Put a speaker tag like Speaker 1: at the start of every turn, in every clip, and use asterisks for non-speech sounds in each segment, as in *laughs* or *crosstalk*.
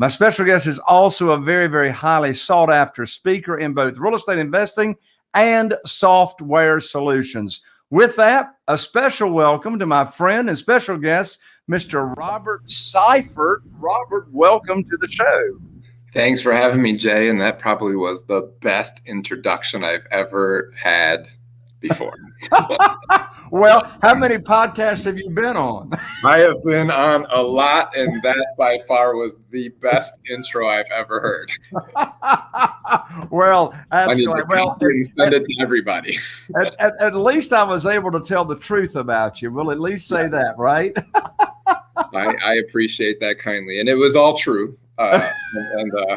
Speaker 1: My special guest is also a very, very highly sought after speaker in both real estate investing and software solutions. With that, a special welcome to my friend and special guest, Mr. Robert Syfert. Robert, welcome to the show.
Speaker 2: Thanks for having me, Jay. And that probably was the best introduction I've ever had before. *laughs*
Speaker 1: well, how many podcasts have you been on?
Speaker 2: I have been on a lot, and that by far was the best intro I've ever heard. *laughs*
Speaker 1: well, that's
Speaker 2: great. Well, send it to everybody.
Speaker 1: At, at, at, least I was able to tell the truth about you. We'll at least say that, right?
Speaker 2: I, I, appreciate that kindly, and it was all true. Uh, *laughs* and, uh,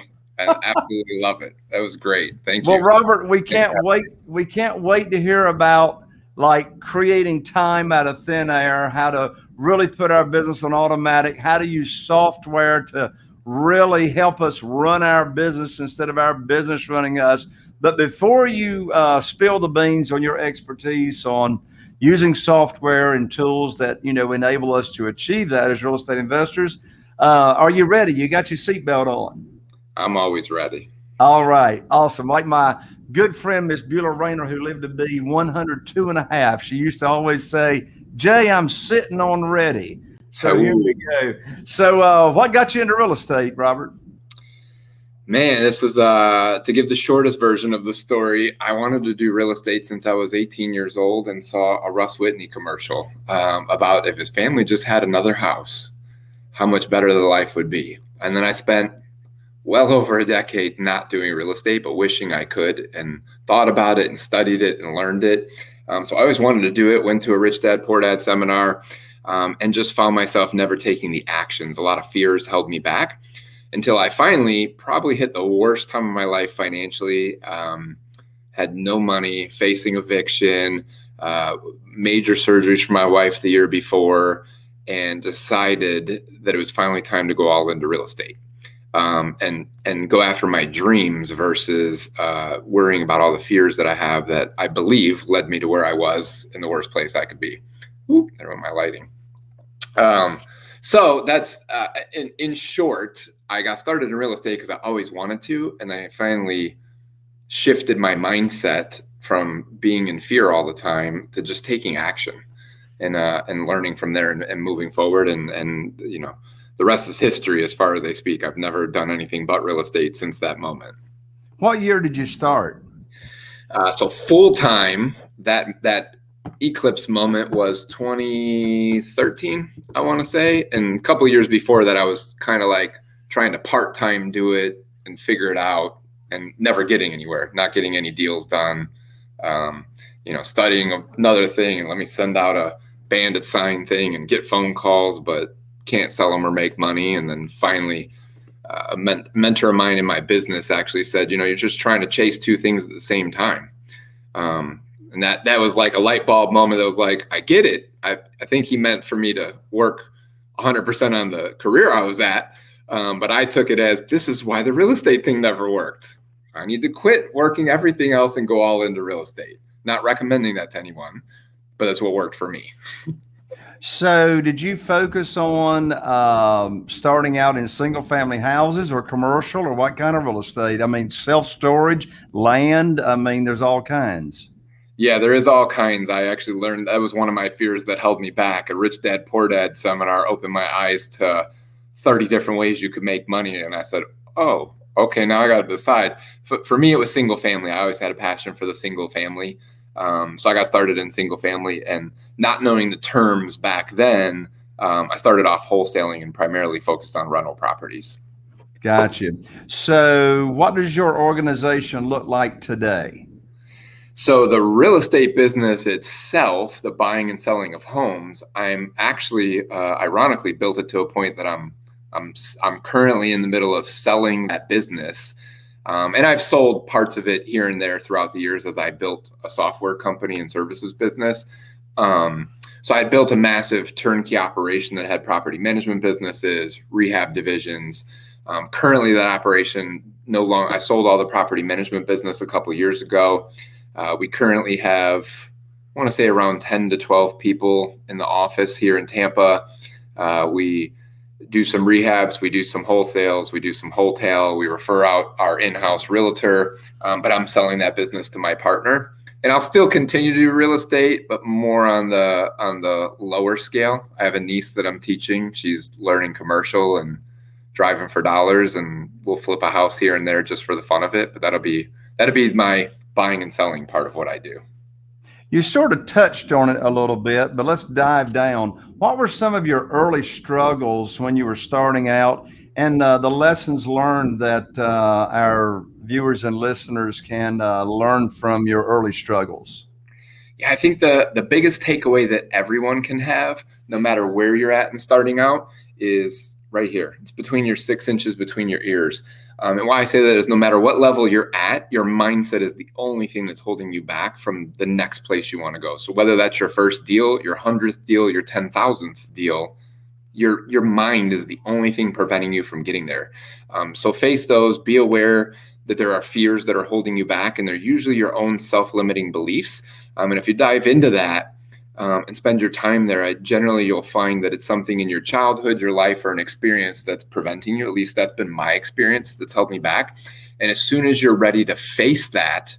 Speaker 2: I absolutely love it. That was great. Thank
Speaker 1: you.
Speaker 2: Well,
Speaker 1: Robert, we can't wait. We can't wait to hear about like creating time out of thin air, how to really put our business on automatic, how to use software to really help us run our business instead of our business running us. But before you uh, spill the beans on your expertise on using software and tools that you know enable us to achieve that as real estate investors, uh, are you ready? You got your seatbelt on?
Speaker 2: I'm always ready.
Speaker 1: All right. Awesome. Like my good friend, Miss Beulah Rayner, who lived to be 102 and a half, she used to always say, Jay, I'm sitting on ready. So here we go. So uh, what got you into real estate, Robert?
Speaker 2: Man, this is uh, to give the shortest version of the story. I wanted to do real estate since I was 18 years old and saw a Russ Whitney commercial um, about if his family just had another house, how much better the life would be. And then I spent well over a decade not doing real estate, but wishing I could and thought about it and studied it and learned it. Um, so I always wanted to do it, went to a Rich Dad Poor Dad seminar um, and just found myself never taking the actions. A lot of fears held me back until I finally probably hit the worst time of my life financially. Um, had no money, facing eviction, uh, major surgeries for my wife the year before, and decided that it was finally time to go all into real estate um, and and go after my dreams versus uh, worrying about all the fears that I have that I believe led me to where I was in the worst place I could be. Ooh, there went my lighting. Um, so that's uh, in in short. I got started in real estate because I always wanted to, and I finally shifted my mindset from being in fear all the time to just taking action and uh, and learning from there and, and moving forward and and you know the rest is history as far as I speak. I've never done anything but real estate since that moment.
Speaker 1: What year did you start?
Speaker 2: Uh, so full time, that that eclipse moment was 2013, I want to say, and a couple years before that, I was kind of like trying to part time do it and figure it out, and never getting anywhere, not getting any deals done. Um, you know, studying another thing, and let me send out a bandit sign thing and get phone calls, but can't sell them or make money. And then finally, uh, a men- mentor of mine in my business actually said, you know, you're just trying to chase two things at the same time. Um, and that that was like a light bulb moment. That was like, I get it. I, I think he meant for me to work 100% on the career I was at. Um, but I took it as this is why the real estate thing never worked. I need to quit working everything else and go all into real estate. Not recommending that to anyone, but that's what worked for me. *laughs*
Speaker 1: So, did you focus on um, starting out in single family houses or commercial or what kind of real estate? I mean, self storage, land. I mean, there's all kinds.
Speaker 2: Yeah, there is all kinds. I actually learned that was one of my fears that held me back. A Rich Dad Poor Dad seminar opened my eyes to 30 different ways you could make money. And I said, oh, okay, now I got to decide. For, for me, it was single family. I always had a passion for the single family. Um, so I got started in single family and not knowing the terms back then, um, I started off wholesaling and primarily focused on rental properties.
Speaker 1: Gotcha. So, what does your organization look like today?
Speaker 2: So, the real estate business itself, the buying and selling of homes, I'm actually, uh, ironically, built it to a point that I'm, I'm, I'm currently in the middle of selling that business um, and I've sold parts of it here and there throughout the years as I built a software company and services business. Um, so I built a massive turnkey operation that had property management businesses, rehab divisions. Um, currently, that operation no longer. I sold all the property management business a couple years ago. Uh, we currently have, I want to say, around 10 to 12 people in the office here in Tampa. Uh, we do some rehabs, we do some wholesales, we do some wholesale, we refer out our in-house realtor, um, but I'm selling that business to my partner. And I'll still continue to do real estate, but more on the on the lower scale. I have a niece that I'm teaching. She's learning commercial and driving for dollars, and we'll flip a house here and there just for the fun of it. But that'll be that'll be my buying and selling part of what I do.
Speaker 1: You sort of touched on it a little bit, but let's dive down. What were some of your early struggles when you were starting out and uh, the lessons learned that uh, our viewers and listeners can uh, learn from your early struggles?
Speaker 2: Yeah, I think the, the biggest takeaway that everyone can have, no matter where you're at and starting out, is right here. It's between your six inches between your ears. Um, and why I say that is no matter what level you're at, your mindset is the only thing that's holding you back from the next place you want to go. So whether that's your first deal, your hundredth deal, your ten thousandth deal, your your mind is the only thing preventing you from getting there. Um, so face those. Be aware that there are fears that are holding you back, and they're usually your own self-limiting beliefs. Um, and if you dive into that, um, and spend your time there, I, generally you'll find that it's something in your childhood, your life, or an experience that's preventing you. At least that's been my experience that's held me back. And as soon as you're ready to face that,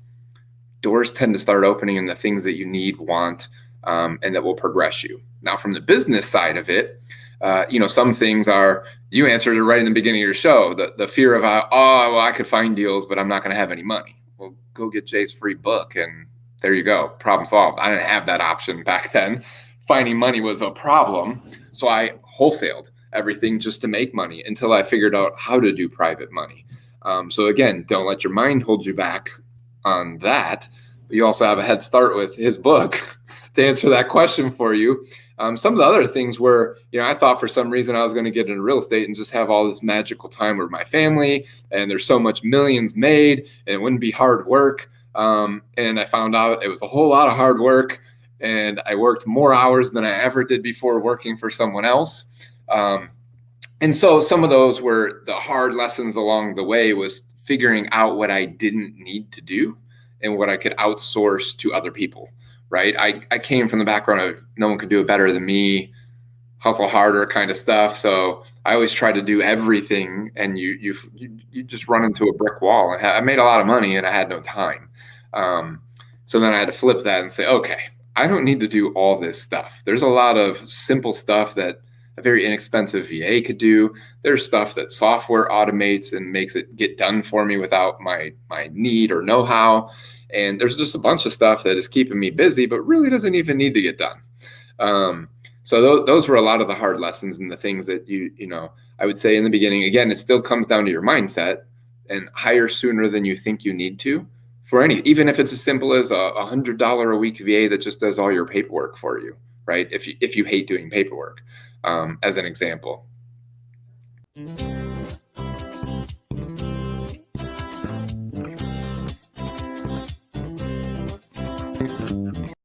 Speaker 2: doors tend to start opening in the things that you need, want, um, and that will progress you. Now, from the business side of it, uh, you know, some things are you answered it right in the beginning of your show. The the fear of uh, oh, well, I could find deals, but I'm not going to have any money. Well, go get Jay's free book and there you go. Problem solved. I didn't have that option back then. Finding money was a problem. So I wholesaled everything just to make money until I figured out how to do private money. Um, so again, don't let your mind hold you back on that. But you also have a head start with his book *laughs* to answer that question for you. Um, some of the other things were, you know, I thought for some reason I was going to get into real estate and just have all this magical time with my family, and there's so much millions made, and it wouldn't be hard work. Um, and I found out it was a whole lot of hard work and I worked more hours than I ever did before working for someone else. Um, and so some of those were the hard lessons along the way was figuring out what I didn't need to do and what I could outsource to other people. Right. I, I came from the background of no one could do it better than me, hustle harder kind of stuff. So I always try to do everything, and you you you, just run into a brick wall. I made a lot of money, and I had no time. Um, so then I had to flip that and say, okay, I don't need to do all this stuff. There's a lot of simple stuff that a very inexpensive VA could do. There's stuff that software automates and makes it get done for me without my my need or know-how. And there's just a bunch of stuff that is keeping me busy, but really doesn't even need to get done. Um, so th- those were a lot of the hard lessons and the things that you you know I would say in the beginning. Again, it still comes down to your mindset and hire sooner than you think you need to for any, even if it's as simple as a hundred dollar a week VA that just does all your paperwork for you, right? If you if you hate doing paperwork, um, as an example. Mm-hmm.